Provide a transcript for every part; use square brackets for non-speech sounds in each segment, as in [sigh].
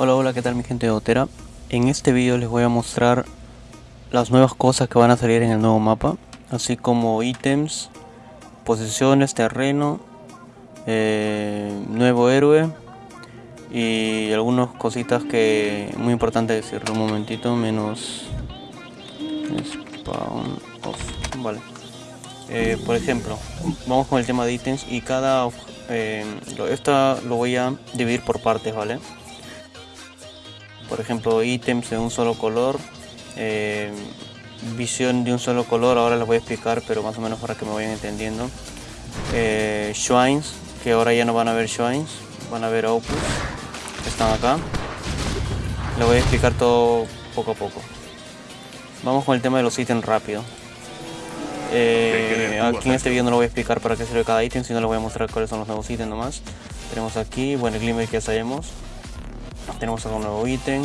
Hola hola qué tal mi gente de Otera En este vídeo les voy a mostrar las nuevas cosas que van a salir en el nuevo mapa Así como ítems, posiciones, terreno, eh, nuevo héroe Y algunas cositas que muy importante decirlo un momentito menos spawn off Vale eh, por ejemplo, vamos con el tema de ítems y cada... Eh, esta lo voy a dividir por partes, ¿vale? Por ejemplo, ítems de un solo color, eh, visión de un solo color, ahora les voy a explicar, pero más o menos para que me vayan entendiendo. Eh, shrines, que ahora ya no van a ver shrines, van a ver opus, están acá. Les voy a explicar todo poco a poco. Vamos con el tema de los ítems rápido. Eh, aquí en este video no lo voy a explicar para qué sirve cada ítem, sino les voy a mostrar cuáles son los nuevos ítems nomás. Tenemos aquí, bueno, el glimmer que ya sabemos. Tenemos acá un nuevo ítem.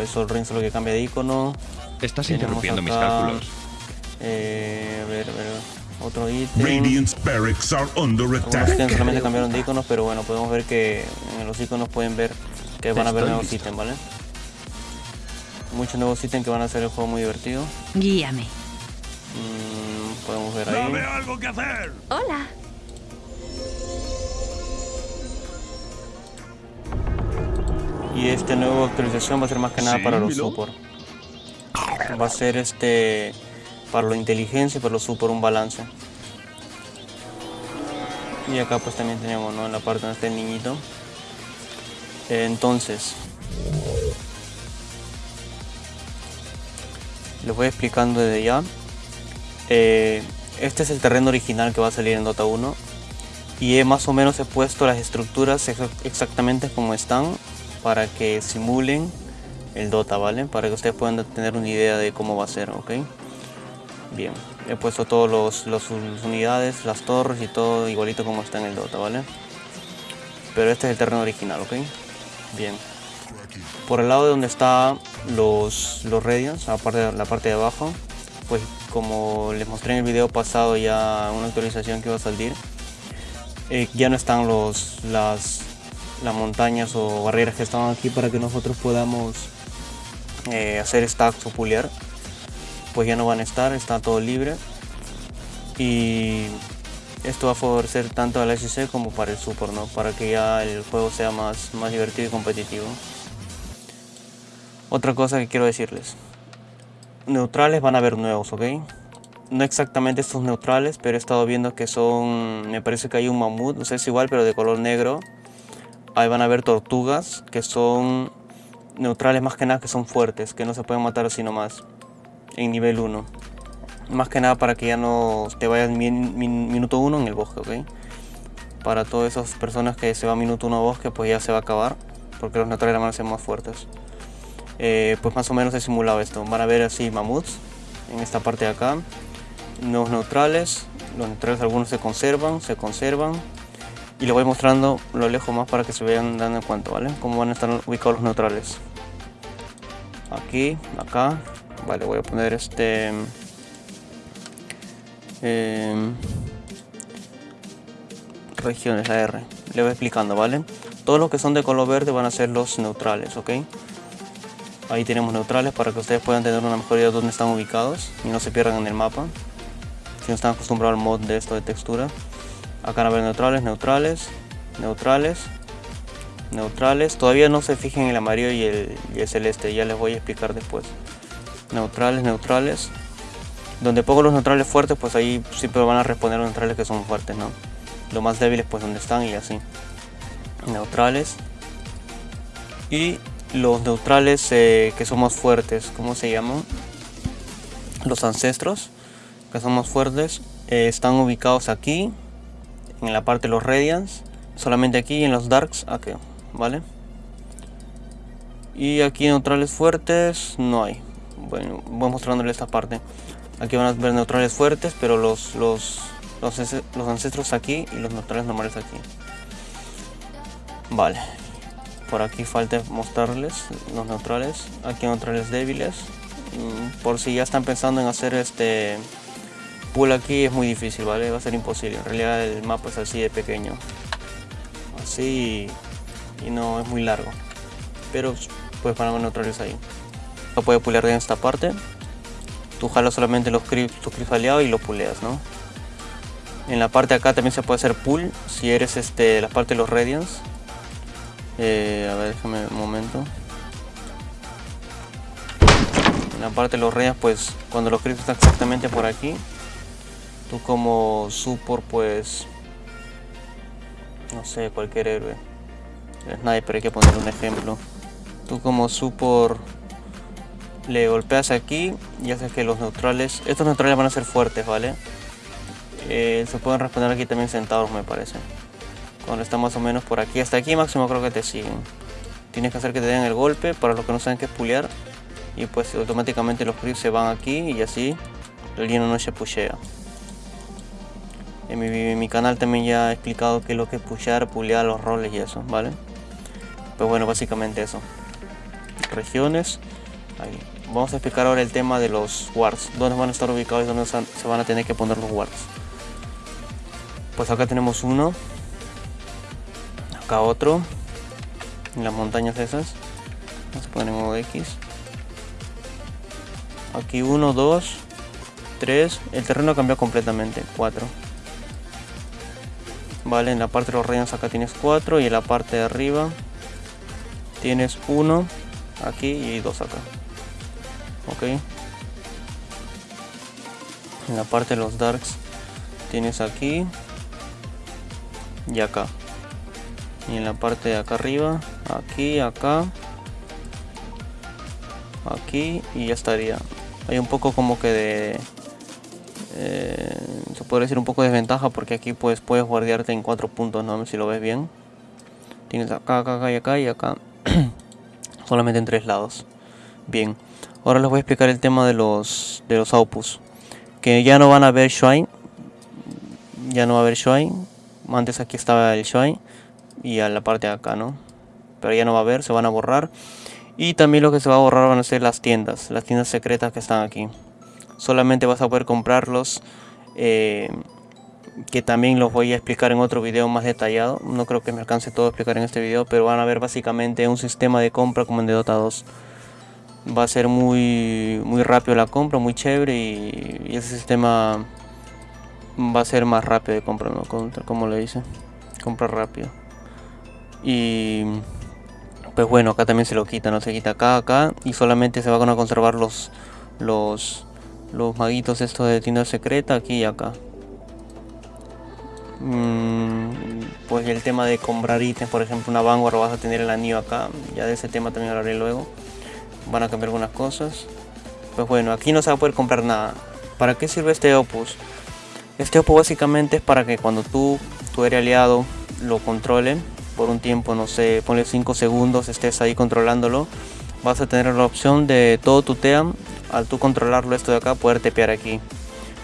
Eso el ring solo que cambia de icono. Estás interrumpiendo mis cálculos. Eh, a ver, a ver. Otro ítem. Algunos solamente cambiaron de iconos, pero bueno, podemos ver que en los iconos pueden ver que van a haber nuevos ítems, ¿vale? Muchos nuevos ítems que van a hacer el juego muy divertido. Guíame. Mm, podemos ver ahí. algo que hacer! Hola. Y esta nueva actualización va a ser más que nada para los support. Va a ser este para la inteligencia y para los support un balance. Y acá pues también tenemos ¿no? en la parte donde está el niñito. Entonces, les voy explicando desde ya. Eh, este es el terreno original que va a salir en Dota 1 y he más o menos he puesto las estructuras exactamente como están para que simulen el Dota, ¿vale? Para que ustedes puedan tener una idea de cómo va a ser, ¿ok? Bien, he puesto todas las unidades, las torres y todo igualito como está en el Dota, ¿vale? Pero este es el terreno original, ¿ok? Bien. Por el lado de donde están los, los Radiants, la la parte de abajo, pues como les mostré en el video pasado ya una actualización que va a salir, eh, ya no están los, las, las montañas o barreras que estaban aquí para que nosotros podamos eh, hacer stacks o pulear pues ya no van a estar, está todo libre y esto va a favorecer tanto al SC como para el support, ¿no? para que ya el juego sea más, más divertido y competitivo. Otra cosa que quiero decirles, neutrales van a haber nuevos, ¿ok? No exactamente estos neutrales, pero he estado viendo que son, me parece que hay un mamut, no sé si es igual, pero de color negro. Ahí van a haber tortugas, que son neutrales más que nada, que son fuertes, que no se pueden matar así nomás, en nivel 1. Más que nada para que ya no te vayas minuto 1 en el bosque, ¿ok? Para todas esas personas que se va minuto 1 a bosque, pues ya se va a acabar, porque los neutrales van a ser más fuertes. Eh, pues más o menos he simulado esto. Van a ver así mamuts en esta parte de acá. Los neutrales, los neutrales algunos se conservan, se conservan. Y les voy mostrando lo lejos más para que se vean dando en cuenta, ¿vale? Cómo van a estar ubicados los neutrales. Aquí, acá. Vale, voy a poner este... Eh, regiones, la R. Le voy explicando, ¿vale? Todos los que son de color verde van a ser los neutrales, ¿ok? Ahí tenemos neutrales para que ustedes puedan tener una mejor idea de dónde están ubicados y no se pierdan en el mapa. Si no están acostumbrados al mod de esto de textura. Acá van a ver neutrales, neutrales, neutrales, neutrales. Todavía no se fijen en el amarillo y el, celeste, ya les voy a explicar después. Neutrales, neutrales. Donde pongo los neutrales fuertes, pues ahí siempre van a responder los neutrales que son fuertes, ¿no? Los más débiles, pues donde están y así. Neutrales. Y los neutrales eh, que somos fuertes, ¿cómo se llaman? Los ancestros, que somos fuertes, eh, están ubicados aquí, en la parte de los Radiants, solamente aquí en los Darks, aquí, ¿vale? Y aquí neutrales fuertes no hay. Bueno, voy mostrándole esta parte. Aquí van a ver neutrales fuertes, pero los, los, los, los ancestros aquí y los neutrales normales aquí. Vale, por aquí falta mostrarles los neutrales aquí neutrales débiles mm, por si ya están pensando en hacer este pool aquí es muy difícil vale va a ser imposible en realidad el mapa es así de pequeño así y no es muy largo pero van a neutralizar ahí. Lo puede pulear en esta parte. Tú jalas solamente los creeps, tus creeps aliados y lo puleas, ¿no? En la parte de acá también se puede hacer pull si eres este la parte de los radians. Eh, a ver, déjame un momento. En la parte de los radians, pues cuando los creeps están exactamente por aquí, tú como support, pues no sé, cualquier héroe. Sniper, hay que poner un ejemplo. Tú como support le golpeas aquí y haces que los neutrales, estos neutrales van a ser fuertes, ¿vale? Eh, se pueden responder aquí también sentados me parece. Cuando está más o menos por aquí, hasta aquí máximo creo que te siguen. Tienes que hacer que te den el golpe para los que no saben qué es pulear. Y pues automáticamente los creeps se van aquí y así el lleno no se pushea. En mi, canal también ya he explicado qué es lo que es pushear, pulear los roles y eso, ¿vale? Pues bueno, básicamente eso. Regiones. Ahí. Vamos a explicar ahora el tema de los wards. Dónde van a estar ubicados y dónde se van a tener que poner los wards. Pues acá tenemos uno. Acá otro. En las montañas esas. Vamos a poner en modo X. Aquí uno, dos, tres. El terreno cambió completamente. Cuatro. Vale, en la parte de los reinos acá tienes cuatro. Y en la parte de arriba tienes uno aquí y dos acá. Ok. En la parte de los darks tienes aquí y acá y en la parte de acá arriba aquí acá aquí y ya estaría hay un poco como que de eh, puede decir un poco de desventaja porque aquí pues puedes guardiarte en cuatro puntos no si lo ves bien. Tienes acá acá acá y acá y acá. [clears throat] Solamente en tres lados. Bien. Ahora les voy a explicar el tema de los de los outputs. Que ya no van a ver shrine. Ya no va a haber shrine. Antes aquí estaba el shine y a la parte de acá, ¿no? Pero ya no va a haber, se van a borrar. Y también lo que se va a borrar van a ser las tiendas, las tiendas secretas que están aquí. Solamente vas a poder comprarlos, eh, que también los voy a explicar en otro video más detallado. No creo que me alcance todo a explicar en este video, pero van a ver básicamente un sistema de compra como en de Dota 2. Va a ser muy, muy rápido la compra, muy chévere y, y ese sistema va a ser más rápido de compra, ¿no? Como le dice, compra rápido. Y pues bueno, acá también se lo quita, no se quita acá, acá y solamente se van a conservar los los los maguitos estos de tienda secreta aquí y acá. Mm, pues el tema de comprar ítems, por ejemplo, una Vanguard vas a tener el anillo acá, ya de ese tema también hablaré luego. Van a cambiar algunas cosas. Pues bueno, aquí no se va a poder comprar nada. ¿Para qué sirve este Opus? Este opo básicamente es para que cuando tú, tu eres aliado, lo controle por un tiempo, no sé, ponle 5 segundos, estés ahí controlándolo, vas a tener la opción de todo tu team, al tú controlarlo esto de acá, poder tepear aquí.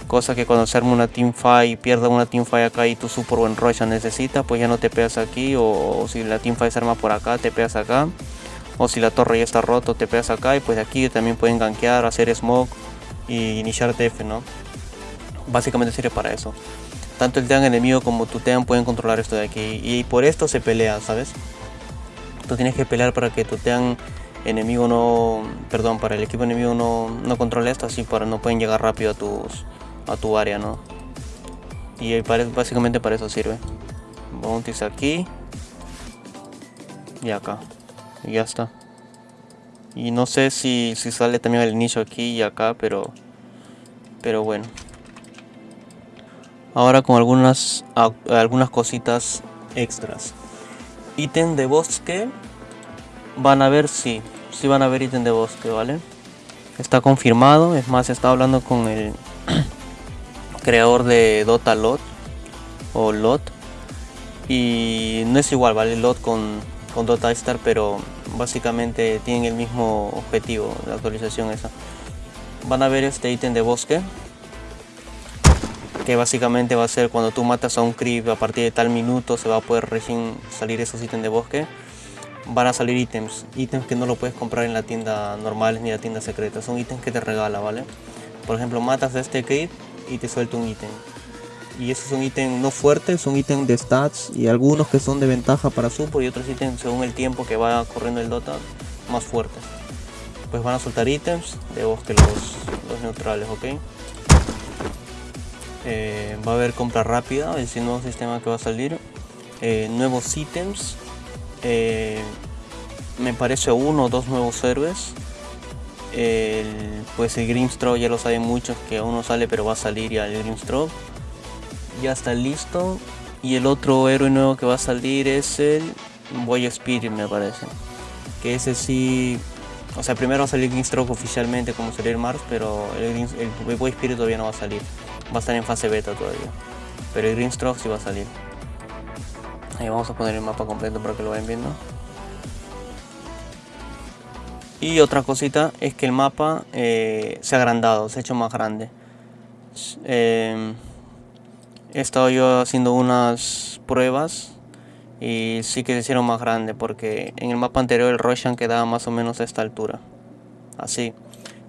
Cosa que cuando se arma una teamfight, pierda una teamfight acá y tu super buen Rocha necesita, pues ya no tepeas aquí, o, si la teamfight se arma por acá, tepeas acá. O si la torre ya está roto, tepeas acá y pues aquí también pueden gankear, hacer smoke y iniciar TF, ¿no? básicamente sirve para eso. Tanto el team enemigo como tu team pueden controlar esto de aquí. Y por esto se pelea, ¿sabes? Tú tienes que pelear para que tu team enemigo no... Perdón, para el equipo enemigo no, no controle esto, así para no pueden llegar rápido a, tus, a tu área, ¿no? Y básicamente para eso sirve. Bounties aquí. Y acá. Y ya está. Y no sé si, si sale también el inicio aquí y acá, pero... Pero bueno. Ahora con algunas, algunas cositas extras. Ítem de bosque. Van a ver si, sí, van a ver ítem de bosque, ¿vale? Está confirmado. Es más, está hablando con el [clears throat] creador de Dota Lot. O Lot. Y no es igual, ¿vale? Lot con, con Dota Star, pero básicamente tienen el mismo objetivo, la actualización esa. Van a ver este ítem de bosque que básicamente va a ser cuando tú matas a un creep a partir de tal minuto se va a poder recién salir esos ítems de bosque van a salir ítems, ítems que no lo puedes comprar en la tienda normal ni la tienda secreta, son ítems que te regala, ¿vale? Por ejemplo, matas a este creep y te suelta un ítem. y esos son ítems no fuertes, son ítems de stats y algunos que son de ventaja para support y otros ítems según el tiempo que va corriendo el Dota más fuertes. Pues van a soltar ítems de bosque los, los neutrales, ok. Eh, va a haber compra rápida, es el nuevo sistema que va a salir. Eh, nuevos ítems. Eh, me parece uno o dos nuevos héroes. pues el Grimstroke ya lo saben muchos que aún no sale pero va a salir ya el Grimstroke. Ya está listo. Y el otro héroe nuevo que va a salir es el Boy Spirit me parece. Que ese sí... O sea, primero va a salir Grimstroke oficialmente como salir Mars, pero el, el Boy Spirit todavía no va a salir. Va a estar en fase beta todavía. Pero el Grimstroke sí va a salir. Ahí vamos a poner el mapa completo para que lo vayan viendo. Y otra cosita es que el mapa eh, se ha agrandado, se ha hecho más grande. Eh, he estado yo haciendo unas pruebas y sí que se hicieron más grande porque en el mapa anterior el Roshan quedaba más o menos a esta altura. Así.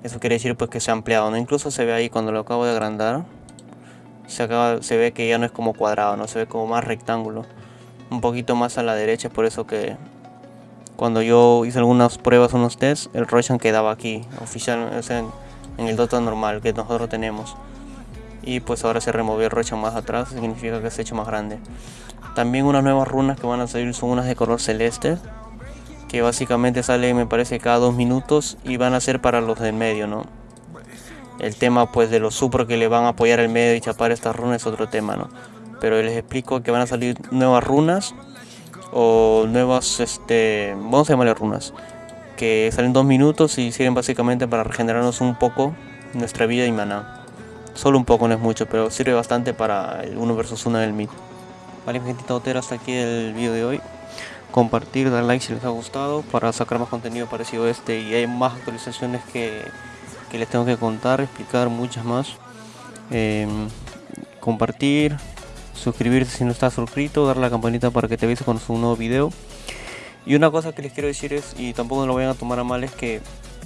Eso quiere decir pues que se ha ampliado, ¿no? Incluso se ve ahí cuando lo acabo de agrandar. Se, se ve que ya no es como cuadrado, no se ve como más rectángulo. Un poquito más a la derecha, por eso que cuando yo hice algunas pruebas, unos tests, el Roshan quedaba aquí, oficial, en, el Dota normal que nosotros tenemos. Y pues ahora se removió el Roshan más atrás, significa que se ha hecho más grande. También unas nuevas runas que van a salir son unas de color celeste, que básicamente salen me parece cada dos minutos y van a ser para los del medio, ¿no? El tema pues de los super que le van a apoyar el medio y chapar estas runas es otro tema, ¿no? Pero les explico que van a salir nuevas runas o nuevas, este, vamos a llamarle runas, que salen dos minutos y sirven básicamente para regenerarnos un poco nuestra vida y maná. Solo un poco, no es mucho, pero sirve bastante para el 1 vs 1 del mid. Vale, gente totera, hasta aquí el vídeo de hoy. Compartir, dar like si les ha gustado para sacar más contenido parecido a este y hay más actualizaciones que, que les tengo que contar, explicar muchas más. Em, compartir, suscribirse si no estás suscrito, dar la campanita para que te avise cuando suba un nuevo video. Y una cosa que les quiero decir es, y tampoco lo vayan a tomar a mal, es que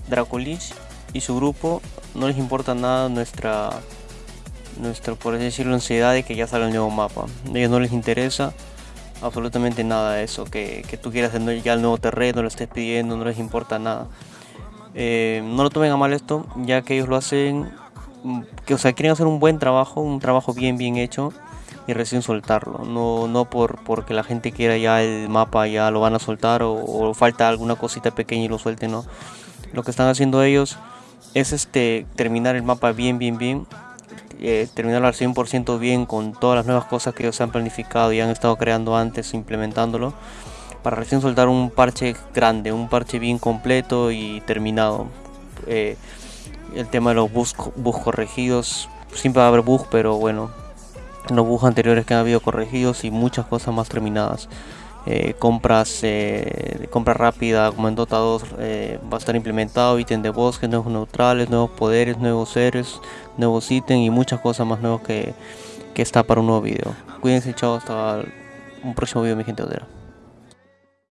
Dracolich y su grupo no les importa nada nuestra, nuestra por así decirlo, ansiedad de que ya salga el nuevo mapa. A ellos no les interesa absolutamente nada eso, que, que tú quieras tener ya el nuevo terreno, lo estés pidiendo, no les importa nada. Eh, no lo tomen a mal esto, ya que ellos lo hacen, que o sea, quieren hacer un buen trabajo, un trabajo bien bien hecho y recién soltarlo. No, no por porque la gente quiera ya el mapa ya lo van a soltar o, falta alguna cosita pequeña y lo suelten, no. Lo que están haciendo ellos es este terminar el mapa bien, bien, bien. Eh, terminarlo al 100% bien con todas las nuevas cosas que ellos han planificado y han estado creando antes, implementándolo. Para recién soltar un parche grande, un parche bien completo y terminado. Eh, el tema de los bugs, bugs corregidos, siempre va a haber bugs, pero bueno, los bugs anteriores que han habido corregidos y muchas cosas más terminadas. Eh, compras eh, compra rápida como en Dota 2 eh, va a estar implementado ítem de bosque, nuevos neutrales, nuevos poderes, nuevos seres, nuevos ítems y muchas cosas más nuevas que, está para un nuevo video. Cuídense, chao, hasta un próximo video mi gente odera.